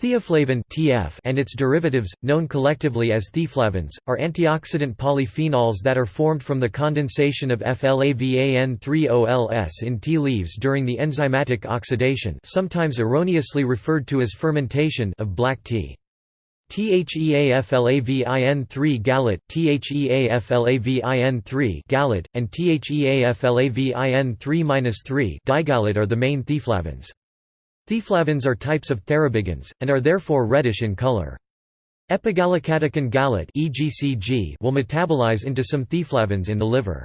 Theaflavin and its derivatives, known collectively as theaflavins, are antioxidant polyphenols that are formed from the condensation of FLAVAN3-OLS in tea leaves during the enzymatic oxidation, sometimes erroneously referred to as fermentation, of black tea. THEAFLAVIN3 gallate, THEAFLAVIN3 gallate, and THEAFLAVIN3-3 digallate are the main theaflavins. Theaflavins are types of thearubigins, and are therefore reddish in color. Epigallocatechin gallate will metabolize into some theaflavins in the liver.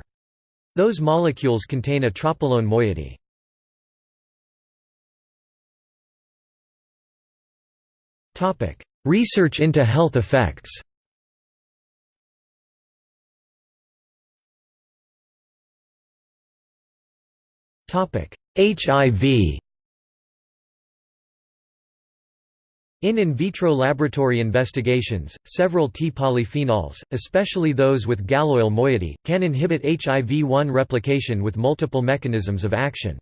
Those molecules contain a tropolone moiety. Research into health effects HIV In in vitro laboratory investigations, several tea polyphenols, especially those with galloyl moiety, can inhibit HIV-1 replication with multiple mechanisms of action.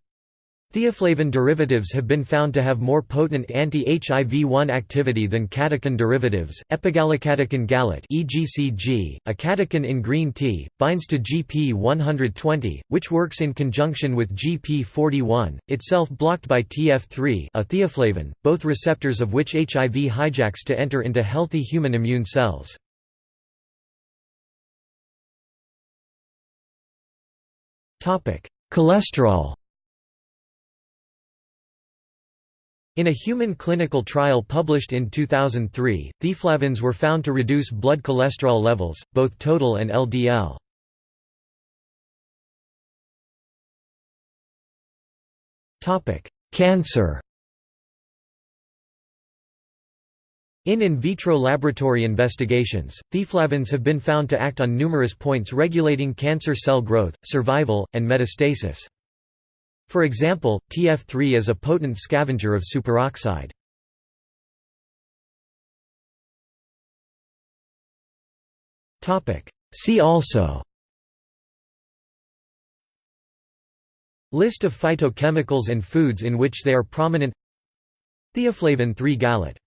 Theaflavin derivatives have been found to have more potent anti-HIV-1 activity than catechin derivatives. Epigallocatechin gallate (EGCG), a catechin in green tea, binds to GP120, which works in conjunction with GP41, itself blocked by TF3, a theaflavin, both receptors of which HIV hijacks to enter into healthy human immune cells. Topic: Cholesterol In a human clinical trial published in 2003, theaflavins were found to reduce blood cholesterol levels, both total and LDL. Cancer In in vitro laboratory investigations, theaflavins have been found to act on numerous points regulating cancer cell growth, survival, and metastasis. For example, TF3 is a potent scavenger of superoxide. See also List of phytochemicals and foods in which they are prominent Theaflavin 3 gallate